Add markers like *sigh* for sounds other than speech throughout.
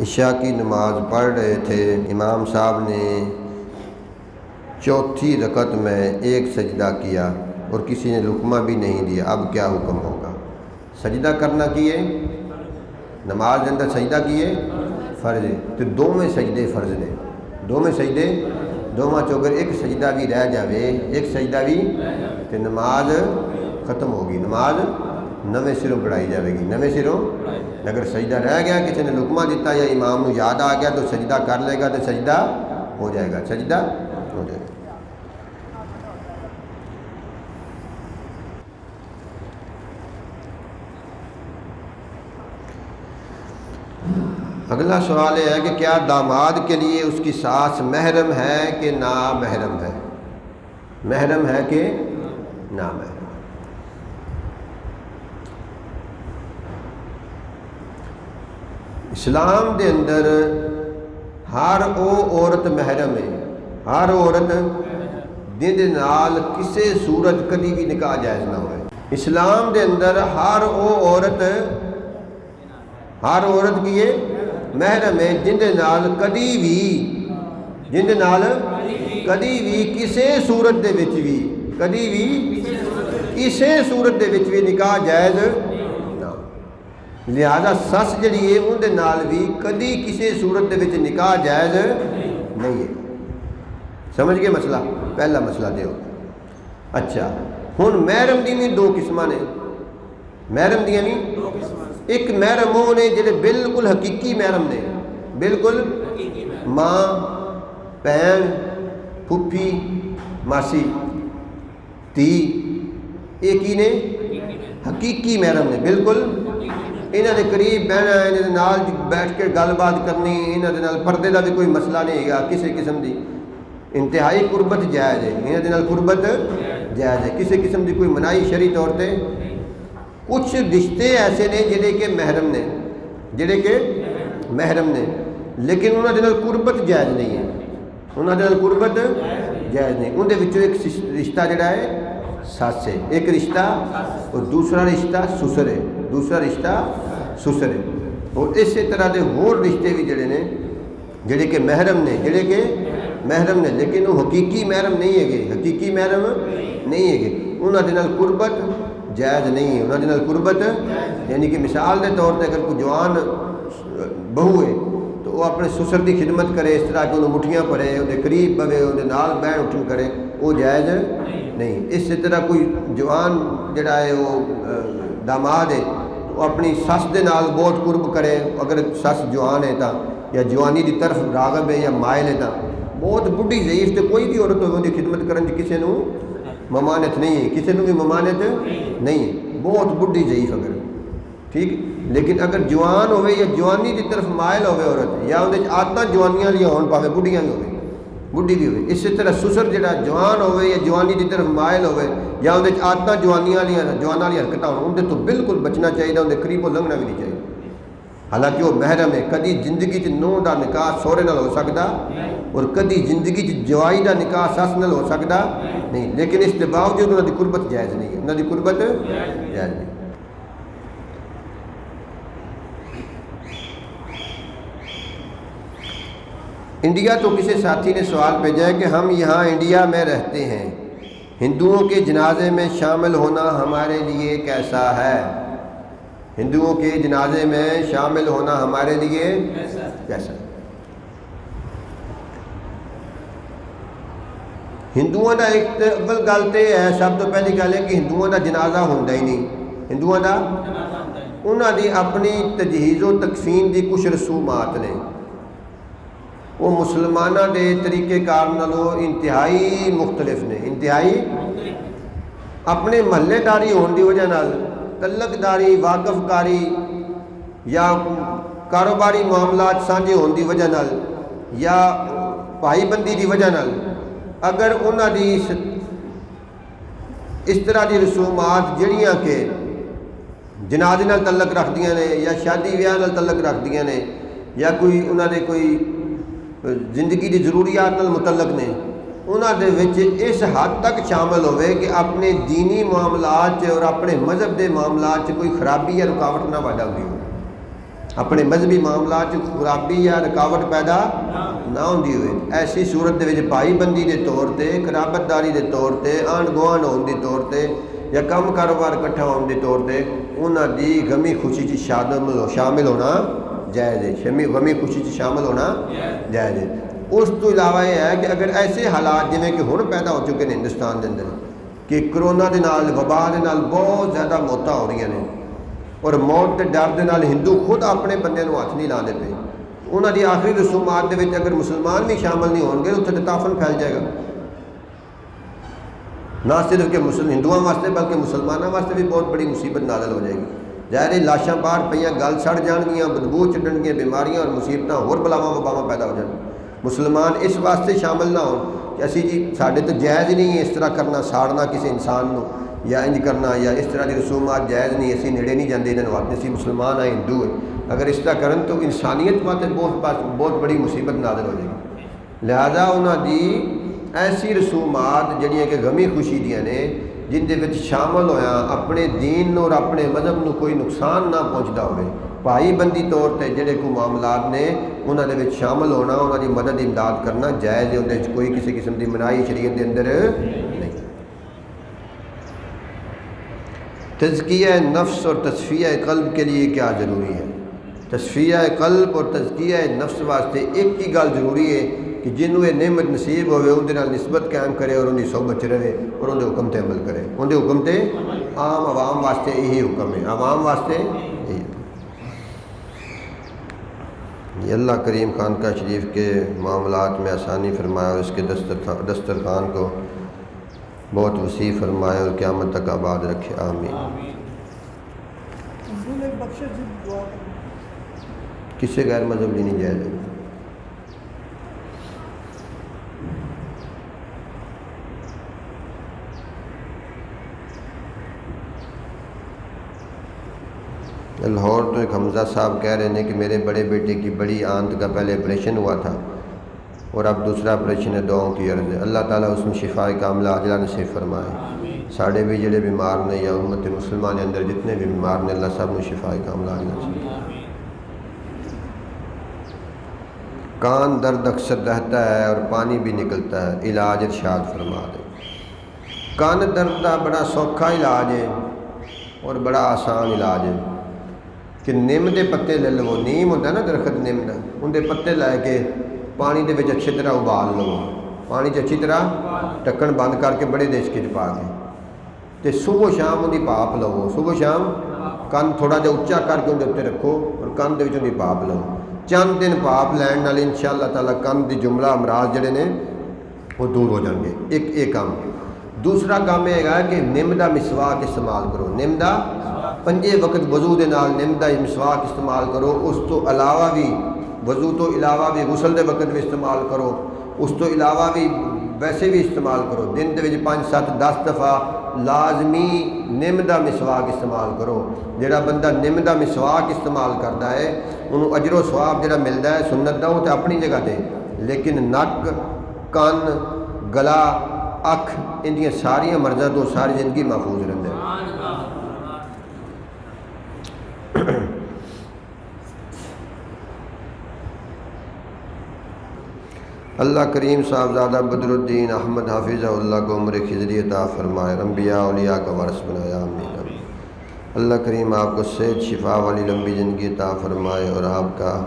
عشاء کی نماز پڑھ رہے تھے۔ امام صاحب نے چوتھی رکعت میں ایک سجدہ کیا اور کسی نے رکمہ بھی نہیں دیا۔ اب کیا حکم ہوگا؟ سجدہ کرنا کیے؟ نماز کے اندر سجدہ کیے؟ فرض۔ تو دو میں سجدے فرض نے۔ دو میں سجدے؟ دو ماں چوگر ایک سجدہ بھی رہ جاوے، ایک سجدہ بھی تو نماز ختم ہوگی۔ نماز نویں سروں پڑھائی جائے گی۔ نویں سروں اگر سجدہ رہ گیا، کسی نے لکمہ دیتا یا امام کو یاد آ گیا تو سجدہ کر لے گا تو سجدہ ہو جائے گا۔ سجدہ ہو جائے گا۔ اگلا سوال یہ ہے کہ کیا داماد کے لیے اس کی ساس محرم ہے کہ نا محرم ہے؟ محرم ہے کہ نا محرم اسلام دے اندر ہر او عورت محرم ہے۔ ہر عورت دن نال کسے صورت کدی بھی نکاح جائز نہ ہوئے۔ اسلام دے اندر ہر او عورت، ہر عورت کی ہے محرم ہے۔ جن دے نال کدی بھی، جن دے نال کدی بھی کسے صورت دے وچ بھی، کدی بھی کسے صورت دے وچ بھی نکاح جائز لہذا سس جڑی ہے ان دے نال بھی کدی کسے صورت دے نکاح جائز نہیں ہے۔ سمجھ گئے مسئلہ؟ پہلا مسئلہ دیو۔ اچھا ہن محرم دی بھی دو قسماں نے۔ محرم دیاں نہیں؟ ایک محرم وہ نے جڑے بالکل حقیقی محرم نے۔ بالکل ماں، بہن پھپھی ماسی، تی یہ کی نے؟ حقیقی محرم نے۔ بالکل بالکل انہوں نے قریب بہنا انہوں بیٹھ کے گل بات کرنی انہوں نے پردے کا بھی کوئی مسئلہ نہیں ہے، کسی قسم کی انتہائی قربت جائز ہے۔ انہوں نے قربت جائز ہے۔ کسی قسم کی کوئی منائی شری طور پہ کچھ رشتے ایسے نے جڑے کہ محرم نے، جڑے کہ محرم نے، لیکن انہوں نے قربت جائز نہیں ہے۔ انہوں نے قربت جائز نہیں۔ اندر ایک رشتہ جڑا ہے سس ہے۔ ایک رشتہ اور دوسرا رشتہ سسر ہے۔ دوسرا رشتہ سسر ہے اور اسی طرح کے ہور رشتے بھی جڑے نے، جڑے کہ محرم نے، جڑے کہ محرم نے، لیکن وہ حقیقی محرم نہیں ہے گے۔ حقیقی محرم نہیں ہے گے۔ انہوں نے قربت جائز نہیں ہے۔ انہوں نے قربت یعنی کہ مثال کے طور پہ اگر کوئی جوان بہو ہے، تو وہ اپنے سسر کی خدمت کرے، اس طرح کہ انہوں مٹھیاں پڑے انہیں قریب بوے انہیں نال بہن اٹھن کرے، وہ جائز نہیں۔ اس طرح کوئی جوان جڑا ہے، وہ داماد ہے وہ اپنی سس دے نال بہت قرب کرے۔ اگر سس جوان ہے تا، یا جوانی دی طرف راغب ہے یا مائل ہے تا، بہت بڑھی ضعیف تو کوئی بھی عورت ہوگی خدمت کرنے کسی نے ممانت نہیں ہے۔ کسی نے بھی ممانت نہیں ہے۔ بہت بڑھی ضعیف اگر۔ ٹھیک؟ لیکن اگر جوان ہوئے یا جوانی کی طرف مائل ہوئے عورت، یا اندر آدت جوانیاں لیا ہون، پاوے بڑھیاں بھی ہوئے بڑھی بھی ہوئے اسی طرح سسر جڑا جوان ہوئے یا جوانی کی طرف مائل ہوئے یا اندر آدت جوانیاں لیا جوانا والی حرکت ہو تو بالکل بچنا چاہیے اندر قریب و لنگنا بھی نہیں چاہیے حالانکہ وہ محرم ہے کدی زندگی چ نو کا نکاح سہرے نال ہو سکتا اور کدی زندگی چ جوائی کا نکاح سس نال ہو سکتا نہیں لیکن اس کے باوجود انہوں کی قربت جائز نہیں ہے انہوں کی قربت جائز نہیں انڈیا تو کسی ساتھی نے سوال بھیجا ہے کہ ہم یہاں انڈیا میں رہتے ہیں۔ ہندوؤں کے جنازے میں شامل ہونا ہمارے لیے کیسا ہے؟ ہندوؤں کے جنازے میں شامل ہونا ہمارے لیے کیسا؟ ہندوؤں کا ایک اول گل تو ہے سب تو پہلی گل ہے کہ ہندوؤں کا جنازہ ہوتا ہی نہیں۔ ہندوؤں کا انہوں کی اپنی تجہیز و تقسیم کی کچھ رسومات نے۔ وہ مسلمانوں کے طریقے کار نالوں انتہائی مختلف نے، انتہائی اپنے محلے داری ہونے کی وجہ نال، تلک داری، واقف کاری یا کاروباری معاملات سانجے ہونے کی وجہ نال یا بھائی بندی کی وجہ نال، اگر انہوں دی اس طرح کی رسومات جڑیاں کہ جنازے نال تعلق رکھ دیا نے یا شادی بیاہ نال تعلق رکھ دیا نے یا کوئی انہوں نے کوئی زندگی کی ضروریات نال متعلق نے انہوں دے اس حد تک شامل ہوئے کہ اپنے دینی معاملات اور اپنے مذہب کے معاملات کوئی خرابی یا رکاوٹ نہ پیدا ہوئی ہو ਆਪਣੇ ਮਜ਼ਹਬੀ ਮਾਮਲਾ 'ਚ ਖਰਾਬੀ ਜਾਂ ਰੁਕਾਵਟ ਪੈਦਾ ਨਾ ਹੁੰਦੀ ਹੋਵੇ ਐਸੀ ਸੂਰਤ ਦੇ ਵਿੱਚ ਭਾਈਬੰਦੀ ਦੇ ਤੌਰ ਤੇ ਕਰਾਬਤਦਾਰੀ ਦੇ ਤੌਰ ਤੇ ਆਂਢ ਗੁਆਂਢ ਹੋਣ ਦੇ ਤੌਰ ਤੇ ਜਾਂ ਕੰਮ ਕਾਰੋਬਾਰ ਇਕੱਠਾ ਹੋਣ ਦੇ ਤੌਰ ਤੇ ਉਹਨਾਂ ਦੀ ਗਮੀ ਖੁਸ਼ੀ 'ਚ ਸ਼ਾਮਲ جائز ہے۔ شمی غمی خوشی سے شامل ہونا جائز ہے۔ اس تو علاوہ یہ ہے کہ اگر ایسے حالات جیسے کہ ہن پیدا ہو چکے ہیں ہندوستان کے اندر کہ کرونا کے نال وبا کے نال بہت زیادہ موتاں ہو رہی ہیں۔ اور موت کے ڈر کے نال ہندو خود اپنے بندے کو ہاتھ نہیں لا دے پے۔ انہوں کی آخری رسومات کے اگر مسلمان بھی شامل نہیں ہونگے گے تو تافن پھیل جائے گا۔ نہ صرف کہ مسلم ہندوؤں واسطے بلکہ مسلمانوں واسطے بھی بہت بڑی مصیبت نازل ہو جائے گی۔ ظاہر لاشاں پار پہ گل سڑ جان گیا بدبو چڈن گیا بیماریاں اور مصیبت اور بلاواں وباواں پیدا ہو جان مسلمان اس واسطے شامل نہ ہو کہ اسی جی سارے تو جائز نہیں ہے اس طرح کرنا ساڑنا کسی انسان نو یا انج کرنا یا اس طرح کی رسومات جائز نہیں اسی نڑے نہیں جاندے انہوں واپس اسی مسلمان ہیں ہندو ہیں اگر اس طرح کرن تو انسانیت واسطے بہت بہت بڑی مصیبت نازل ہو جائے گی لہذا انہوں دی ایسی رسومات جہاں کہ غمی خوشی دیا نے ਜਿੰਦੇ ਵਿੱਚ ਸ਼ਾਮਲ ਹੋਇਆ ਆਪਣੇ ਦੀਨ ਨੂੰ ਔਰ ਆਪਣੇ ਮਜ਼ਹਬ ਨੂੰ ਕੋਈ ਨੁਕਸਾਨ ਨਾ ਪਹੁੰਚਦਾ ਹੋਵੇ ਭਾਈ ਬੰਦੀ ਤੌਰ ਤੇ ਜਿਹੜੇ ਕੋ ਮਾਮਲਾਤ ਨੇ ਉਹਨਾਂ ਦੇ ਵਿੱਚ ਸ਼ਾਮਲ ਹੋਣਾ ਉਹਨਾਂ ਦੀ ਮਦਦ ਇਮਦਾਦ ਕਰਨਾ ਜਾਇਜ਼ ਹੈ ਉਹਦੇ ਵਿੱਚ ਕੋਈ ਕਿਸੇ ਕਿਸਮ ਦੀ ਮਨਾਹੀ ਸ਼ਰੀਅਤ ਦੇ ਅੰਦਰ ਨਹੀਂ تزکیہ نفس اور تصفیہ قلب کے لیے کیا ضروری ہے تصفیہ قلب اور تزکیہ نفس واسطے ایک ہی گل ضروری ہے کہ جنہوں یہ نعمت نصیب ہوئے اندر نسبت قائم کرے اور انہیں صحبت رہے اور اندر حکم تے عمل کرے۔ اندر حکم تے عام عوام واسطے یہی حکم ہے۔ عوام واسطے یہی یہ اللہ کریم خانقاہ شریف کے معاملات میں آسانی فرمایا اور اس کے دسترخوان دسترخوان کو بہت وسیع فرمائے اور قیامت تک آباد رکھے۔ آمین۔ کسی غیر مذہب نہیں جائز۔ ہے لاہور تو ایک حمزہ صاحب کہہ رہے ہیں کہ میرے بڑے بیٹے کی بڑی آنت کا پہلے آپریشن ہوا تھا اور اب دوسرا آپریشن ہے دعاؤں کی عرض ہے۔ اللہ تعالیٰ اس میں شفا کاملہ عاجلہ نصیب فرمائے۔ ساڑھے بھی جڑے بیمار نے یا امت مسلمان اندر جتنے بھی بیمار نے اللہ سب میں شفا کاملہ عاجلہ نصیب کان درد اکثر رہتا ہے اور پانی بھی نکلتا ہے، علاج ارشاد فرما دے۔ کان درد کا بڑا سوکھا علاج ہے اور بڑا آسان علاج ہے۔ کہ نم دے پتے لے لو، نیم ہوتا ہے نا درخت نم کا اندر پتے لے کے پانی دے وچ اچھی طرح ابال لو۔ پانی چ اچھی طرح ٹکن بند کر کے بڑے دیش کے پا کے۔ تے صبح شام ان کی پاپ لو۔ صبح شام کن تھوڑا جہا اچا کر کے اندر رکھو اور کن دے پاپ لو۔ چند دن پاپ لین والے ان شاء اللہ تعالیٰ کن دی جملہ امراض جڑے نے، وہ دور ہو جائیں گے۔ ایک یہ کام۔ دوسرا کام یہ ہے کہ نم دا مسواک استعمال کرو۔ نم دا پنجے وقت وضو دے نال نم دا مسواک استعمال کرو۔ اس تو علاوہ بھی وضو تو علاوہ بھی غسل دے وقت بھی استعمال کرو۔ اس تو علاوہ بھی ویسے بھی استعمال کرو۔ دن دے وچ پانچ، سات، دس دفعہ لازمی نم دا مسواک استعمال کرو۔ جڑا بندہ نم دا مسواک استعمال کرتا ہے انہوں اجر و ثواب جڑا ملتا ہے سنت دا وہ تو اپنی جگہ تے۔ لیکن نک، کن، گلا اکھ، ان دیا مرضاں تو ساری زندگی محفوظ رہتا ہے *clears throat* اللہ کریم صاحبزادہ بدر الدین احمد حافظ اللہ کو عمر خضری عطا فرمائے۔ انبیاء، اولیاء کا ورث بنایا امین اللہ کریم آپ کو صحت، شفا والی لمبی زندگی عطا فرمائے اور آپ کا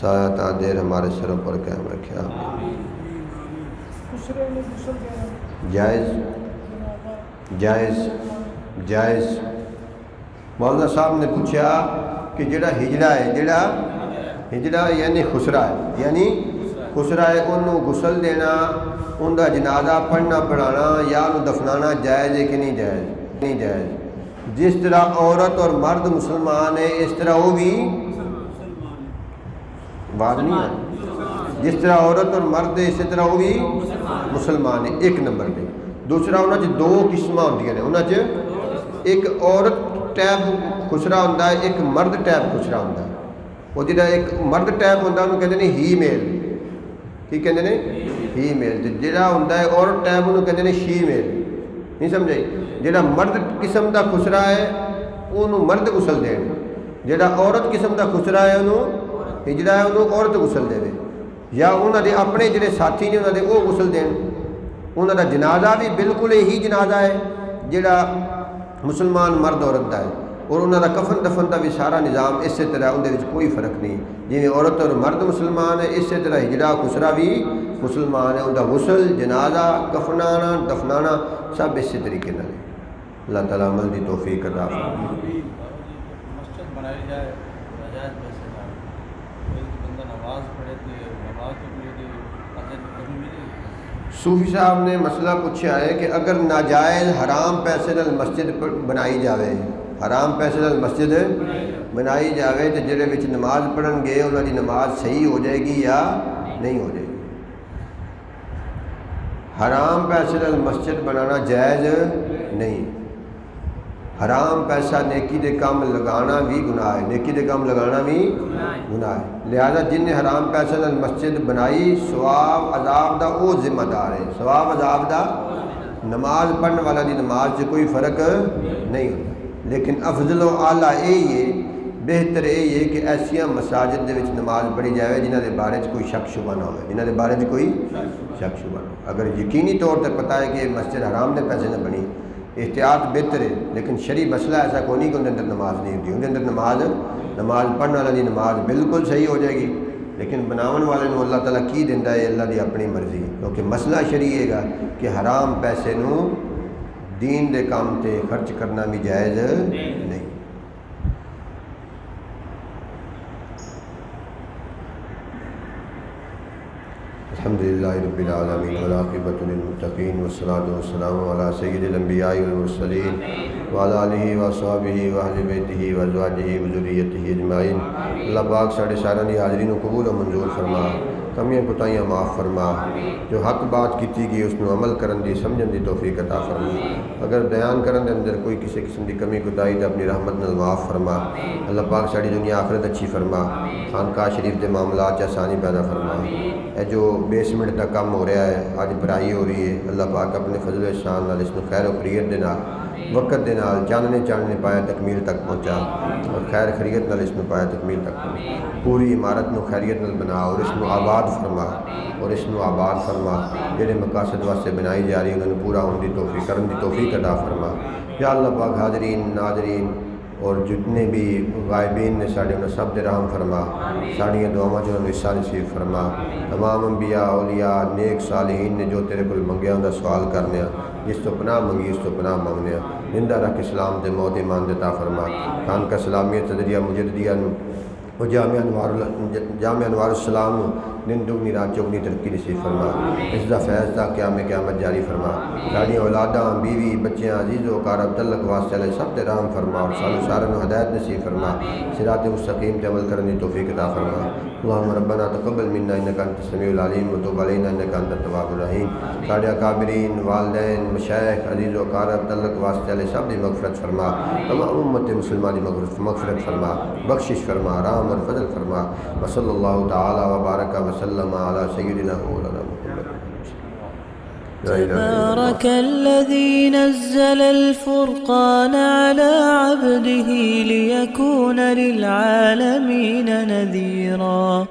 سایہ تا دیر ہمارے سروں پر قائم رکھے۔ آمین۔ جائز جائز جائز مولانا صاحب نے پوچھا کہ جڑا ہجڑا ہے جڑا ہجڑا یعنی خسرا ہے یعنی خسرا ہے انہوں غسل دینا ان کا جنازہ پڑھنا پڑھانا یا انہوں دفنانا جائز ہے کہ نہیں جائز نہیں جائز جس طرح عورت اور مرد مسلمان ہے اس طرح وہ بھی بات نہیں ہے جس طرح عورت اور مرد ہے اسی طرح وہ بھی مسلمان ہے، ایک نمبر پہ۔ دوسرا انہوں نے دو قسم ہوں نے۔ انہوں ایک عورت ٹیب خسرا ہوں ایک مرد ٹیب خسرا ہوں وہ جا ایک مرد ٹیب ہوں انہوں کہتے ہیں ہی میل۔ کی کہتے ہیں ہی میل۔ جی، جہاں ہوں عورت ٹیب انہوں کہتے ہیں شی میل۔ نہیں سمجھے جہاں مرد قسم کا خسرا ہے انہوں مرد غسل دین۔ جہاں عورت قسم کا خسرا ہے انہوں ہجڑا ہے انہوں عورت غسل دے۔ ਜਾਂ ਉਹਨਾਂ ਦੇ ਆਪਣੇ ਜਿਹੜੇ ਸਾਥੀ ਨੇ ਉਹਨਾਂ ਦੇ ਉਹ ਗੁਸਲ ਦੇਣ ਉਹਨਾਂ ਦਾ ਜਨਾਜ਼ਾ ਵੀ ਬਿਲਕੁਲ ਇਹੀ ਜਨਾਜ਼ਾ ਹੈ ਜਿਹੜਾ ਮੁਸਲਮਾਨ ਮਰਦ ਔਰਤ ਦਾ ਹੈ ਔਰ ਉਹਨਾਂ ਦਾ ਕਫਨ ਦਫਨ ਦਾ ਵੀ ਸਾਰਾ ਨਿਜ਼ਾਮ ਇਸੇ ਤਰ੍ਹਾਂ ਉਹਦੇ ਵਿੱਚ ਕੋਈ ਫਰਕ ਨਹੀਂ ਜਿਵੇਂ ਔਰਤ ਔਰ ਮਰਦ ਮੁਸਲਮਾਨ ਹੈ ਇਸੇ ਤਰ੍ਹਾਂ ਹਿਜੜਾ ਖੁਸਰਾ ਵੀ ਮੁਸਲਮਾਨ ਹੈ ਉਹਦਾ ਗੁਸਲ ਜਨਾਜ਼ਾ ਕਫਨਾਣਾ ਦਫਨਾਣਾ ਸਭ ਇਸੇ ਤਰੀਕੇ ਨਾਲ ਹੈ اللہ تعالیٰ عمل دی توفیق عطا فرمائے مسجد بنائی جائے صوفی صاحب نے مسئلہ پوچھا ہے کہ اگر ناجائز حرام پیسے نال مسجد بنائی جاوے، حرام پیسے نال مسجد بنائی جاوے تو جڑے وچ نماز پڑھن گے، انہاں دی نماز صحیح ہو جائے گی یا نہیں ہو جائے گی؟ حرام پیسے نال مسجد بنانا جائز نہیں۔ حرام پیسہ نیکی دے کام لگانا بھی گناہ ہے۔ نیکی دے کام لگانا بھی گناہ ہے۔ لہذا جن نے حرام پیسہ نال مسجد بنائی، ثواب، عذاب دا او ذمہ دار ہے۔ ثواب، عذاب دا نماز پڑھنے والا دی نماز سے کوئی فرق نہیں ہوتا۔ لیکن افضل و اعلیٰ یہی ہے، بہتر یہ ہے کہ ایسیا مساجد دے وچ نماز پڑھی جائے جنہ دے بارے چ کوئی شک شبہ نہ ہوئے۔ جنہ دے بارے چ کوئی شک شبہ نہ ہو اگر یقینی طور تے پتہ ہے کہ مسجد حرام دے پیسے نہ بنی احتیاط بہتر ہے، لیکن شرعی مسئلہ ایسا کوئی نہیں کہ ان کے اندر نماز نہیں ہوتی۔ ان کے اندر نماز نماز پڑھنے والا دی نماز بالکل صحیح ہو جائے گی، لیکن بناون والے نو اللہ تعالیٰ کی دینا ہے، اللہ دی اپنی مرضی کیونکہ مسئلہ شرعی ہے گا کہ حرام پیسے نو دین دے کام تے خرچ کرنا بھی جائز نہیں۔ الحمد لله رب العالمين والعاقبة للمتقين والصلاة والسلام على سيد الأنبياء والمرسلين وعلى آله وصحبه وأهل بيته وأزواجه وذريته أجمعين اللہ پاک ساڑھے سارا حاضرین و قبول و منظور فرما۔ کمیاں کوتاہیاں معاف فرما۔ جو حق بات کیتی گئی، اس نو عمل کرن دی، سمجھن دی توفیق عطا فرما۔ اگر بیان کرن دے اندر کوئی کسی قسم دی کمی کوتاہی تے اپنی رحمت نال معاف فرما۔ اللہ پاک ساڑی دنیا آخرت اچھی فرما۔ خانقاہ شریف دے معاملات چ آسانی پیدا فرما۔ اے جو بیسمنٹ دا کام ہو رہا ہے اج بھرائی ہو رہی ہے، اللہ پاک اپنے فضل و احسان نال اس نو خیر و خیریت دے نال وقت دے نال چاننے چاننے پایا تکمیل تک پہنچا اور خیر خیریت نال اس نو پایا تکمیل تک پہنچا۔ پوری عمارت نو خیریت نال بنا اور اس نو آباد فرما اور اس نو آباد فرما۔ جڑے مقاصد واسطے بنائی جا رہی انہاں نو پورا ہون دی توفیق، کرن دی توفیق عطا فرما۔ یا اللہ پاک حاضرین، ناظرین اور جتنے بھی غائبین نے ساڑھے انہیں سب دے رحم فرما ساڑھیاں دعاواں جو انہوں نے ساری نصیب فرما۔ تمام انبیاء، اولیاء، نیک صالحین نے جو تیرے کل منگیا انہوں سوال کرنے جس تو پناہ منگی، اس تو پناہ منگنے زندہ رکھ اسلام دے موت ایمان دے تا فرما خان کا سلامیت صدریہ مجددیہ نو انوار انوار السلام دن دگنی رات چوگنی ترقی نصیب فرما۔ اس دا فیض دا قیام قیامت جاری فرما۔ ساڑی اولاداں بیوی بچیاں عزیز و کارب تلق واسطے علیہ سب تے رحم فرما اور سالو سارن ہدایت نصیب فرما۔ صراط مستقیم تے عمل کرنے توفیق عطا فرما۔ اللہم ربنا تقبل منا انکا انت السمیع العلیم و توب علینا انکا انت التواب الرحیم۔ ساڑے اکابرین والدین مشایخ عزیز و کارب تلق واسطے علیہ سب دی مغفرت فرما۔ تمام امت مسلمہ دی مغفرت مغفرت فرما بخشش فرما رحم اور فضل فرما۔ وصلی اللہ تعالی وبارک وسلم على سيدنا مولانا محمد. تبارك الذي نزل الفرقان على عبده ليكون للعالمين نذيرا.